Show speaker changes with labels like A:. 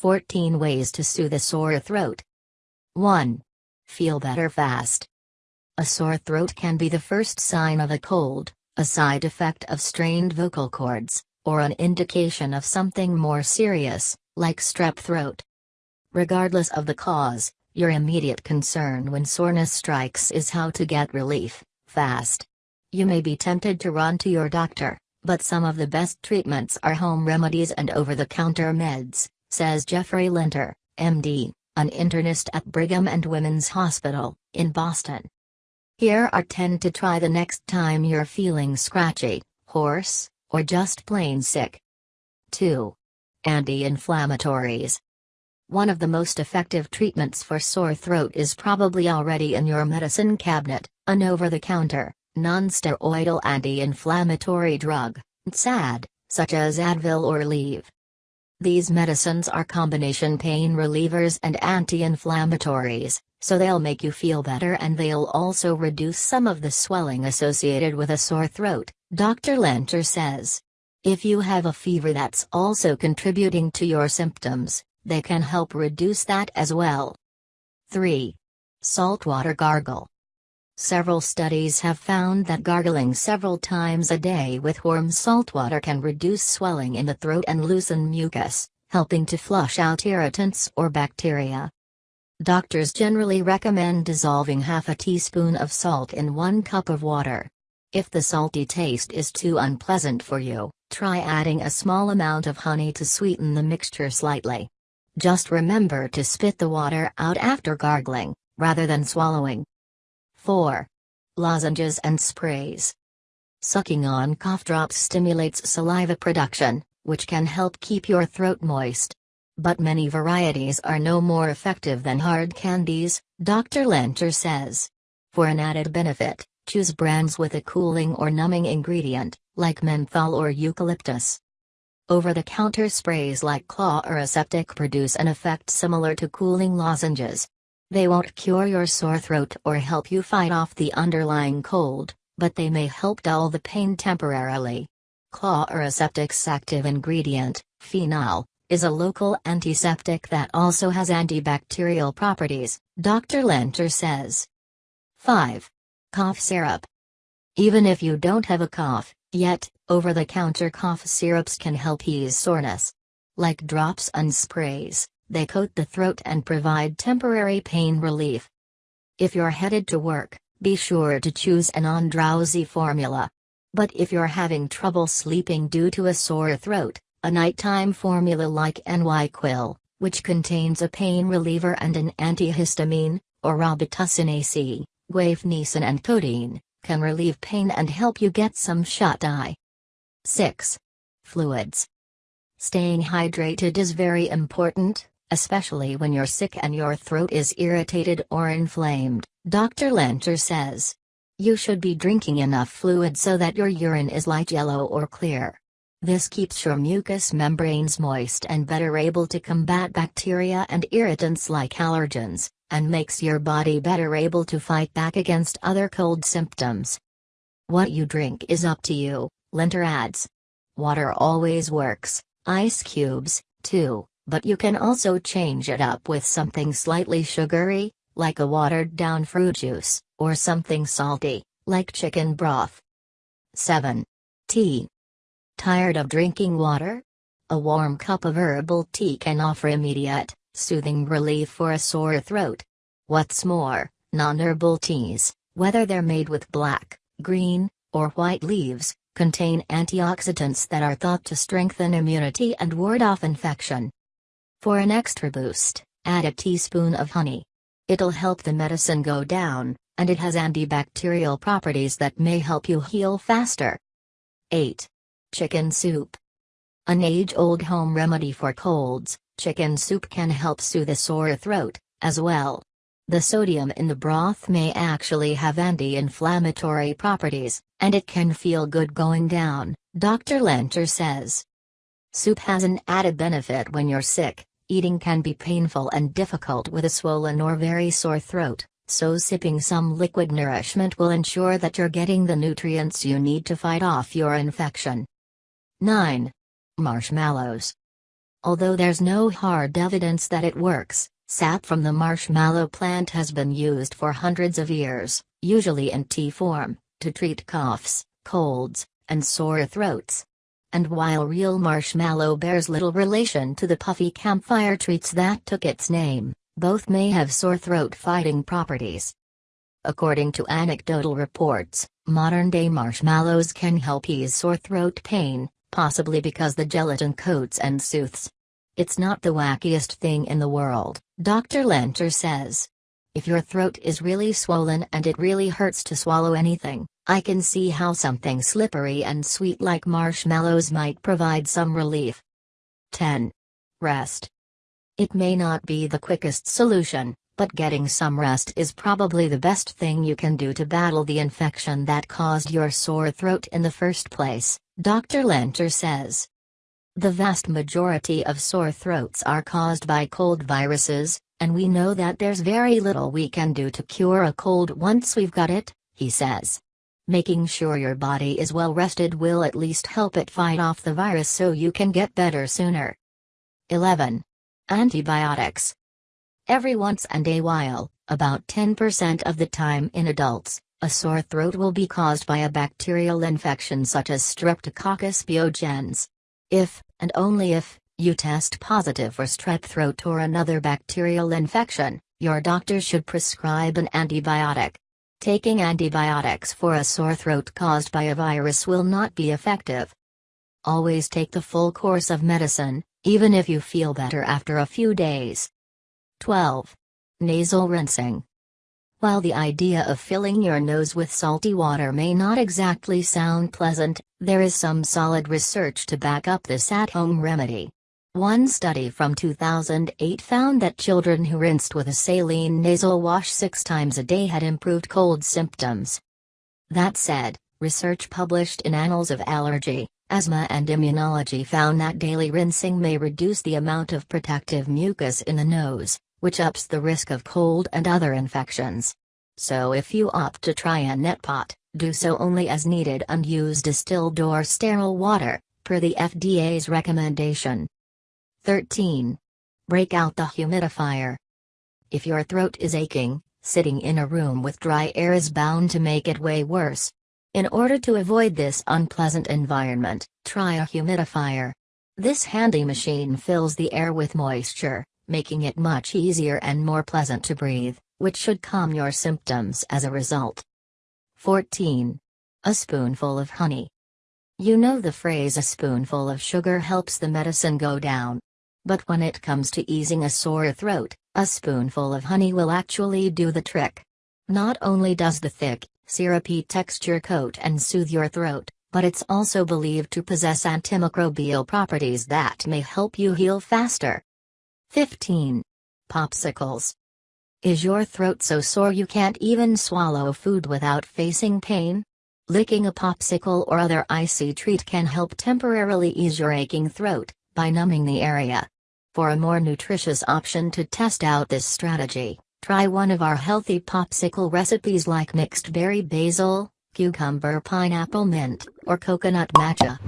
A: 14 Ways to Soothe a Sore Throat. 1. Feel better fast. A sore throat can be the first sign of a cold, a side effect of strained vocal cords, or an indication of something more serious, like strep throat. Regardless of the cause, your immediate concern when soreness strikes is how to get relief, fast. You may be tempted to run to your doctor, but some of the best treatments are home remedies and over the counter meds, says Jeffrey Linder, MD, an internist at Brigham and Women's Hospital, in Boston. Here are 10 to try the next time you're feeling scratchy, hoarse, or just plain sick. 2. Anti-inflammatories. One of the most effective treatments for sore throat is probably already in your medicine cabinet, an over-the-counter, non-steroidal anti-inflammatory drug, NSAID, such as Advil or Aleve. These medicines are combination pain relievers and anti-inflammatories, so they'll make you feel better and they'll also reduce some of the swelling associated with a sore throat, Dr. Linder says. If you have a fever that's also contributing to your symptoms, they can help reduce that as well. 3. Saltwater gargle. Several studies have found that gargling several times a day with warm salt water can reduce swelling in the throat and loosen mucus, helping to flush out irritants or bacteria. Doctors generally recommend dissolving half a teaspoon of salt in one cup of water. If the salty taste is too unpleasant for you, try adding a small amount of honey to sweeten the mixture slightly. Just remember to spit the water out after gargling, rather than swallowing. 4. Lozenges and sprays. Sucking on cough drops stimulates saliva production, which can help keep your throat moist. But many varieties are no more effective than hard candies, Dr. Linder says. For an added benefit, choose brands with a cooling or numbing ingredient, like menthol or eucalyptus. Over-the-counter sprays like Chloraseptic produce an effect similar to cooling lozenges, they won't cure your sore throat or help you fight off the underlying cold, but they may help dull the pain temporarily. Chloraseptic's active ingredient, phenol, is a local antiseptic that also has antibacterial properties, Dr. Linder says. 5. Cough syrup. Even if you don't have a cough, yet, over-the-counter cough syrups can help ease soreness. Like drops and sprays, they coat the throat and provide temporary pain relief. If you're headed to work, be sure to choose a non-drowsy formula. But if you're having trouble sleeping due to a sore throat, a nighttime formula like NyQuil, which contains a pain reliever and an antihistamine, or Robitussin AC, guaifenesin and codeine, can relieve pain and help you get some shut-eye. 6. Fluids. Staying hydrated is very important, especially when you're sick and your throat is irritated or inflamed, Dr. Linder says. You should be drinking enough fluid so that your urine is light yellow or clear. This keeps your mucous membranes moist and better able to combat bacteria and irritants like allergens, and makes your body better able to fight back against other cold symptoms. What you drink is up to you, Linder adds. Water always works, ice cubes, too but you can also change it up with something slightly sugary, like a watered down fruit juice, or something salty, like chicken broth. 7. Tea. Tired of drinking water? A warm cup of herbal tea can offer immediate, soothing relief for a sore throat. What's more, non-herbal teas, whether they're made with black, green, or white leaves, contain antioxidants that are thought to strengthen immunity and ward off infection. For an extra boost, add a teaspoon of honey. It'll help the medicine go down, and it has antibacterial properties that may help you heal faster. 8. Chicken soup. An age-old home remedy for colds, chicken soup can help soothe a sore throat, as well. The sodium in the broth may actually have anti-inflammatory properties, and it can feel good going down, Dr. Linder says. Soup has an added benefit when you're sick, Eating can be painful and difficult with a swollen or very sore throat, so sipping some liquid nourishment will ensure that you're getting the nutrients you need to fight off your infection. 9. Marshmallows. Although there's no hard evidence that it works, sap from the marshmallow plant has been used for hundreds of years, usually in tea form, to treat coughs, colds, and sore throats. And while real marshmallow bears little relation to the puffy campfire treats that took its name, both may have sore throat fighting properties. According to anecdotal reports, modern-day marshmallows can help ease sore throat pain, possibly because the gelatin coats and soothes. It's not the wackiest thing in the world, Dr. Linder says. If your throat is really swollen and it really hurts to swallow anything, I can see how something slippery and sweet like marshmallows might provide some relief. 10. Rest. It may not be the quickest solution, but getting some rest is probably the best thing you can do to battle the infection that caused your sore throat in the first place. Dr. Linder says. The vast majority of sore throats are caused by cold viruses, and we know that there's very little we can do to cure a cold once we've got it, he says. Making sure your body is well rested will at least help it fight off the virus so you can get better sooner. 11. Antibiotics. Every once and a while, about 10% of the time in adults, a sore throat will be caused by a bacterial infection such as Streptococcus pyogenes. If, and only if, you test positive for strep throat or another bacterial infection, your doctor should prescribe an antibiotic. Taking antibiotics for a sore throat caused by a virus will not be effective. Always take the full course of medicine, even if you feel better after a few days. 12. Nasal rinsing. While the idea of filling your nose with salty water may not exactly sound pleasant, there is some solid research to back up this at-home remedy. One study from 2008 found that children who rinsed with a saline nasal wash six times a day had improved cold symptoms. That said, research published in Annals of Allergy, Asthma and Immunology found that daily rinsing may reduce the amount of protective mucus in the nose, which ups the risk of cold and other infections. So if you opt to try a neti pot, do so only as needed and use distilled or sterile water, per the FDA's recommendation. 13. Break out the humidifier. If your throat is aching, sitting in a room with dry air is bound to make it way worse. In order to avoid this unpleasant environment, try a humidifier. This handy machine fills the air with moisture, making it much easier and more pleasant to breathe, which should calm your symptoms as a result. 14. A spoonful of honey. You know the phrase a spoonful of sugar helps the medicine go down. But when it comes to easing a sore throat, a spoonful of honey will actually do the trick. Not only does the thick, syrupy texture coat and soothe your throat, but it's also believed to possess antimicrobial properties that may help you heal faster. 15. Popsicles. Is your throat so sore you can't even swallow food without facing pain? Licking a popsicle or other icy treat can help temporarily ease your aching throat, by numbing the area. For a more nutritious option to test out this strategy, try one of our healthy popsicle recipes like mixed berry basil, cucumber pineapple mint, or coconut matcha.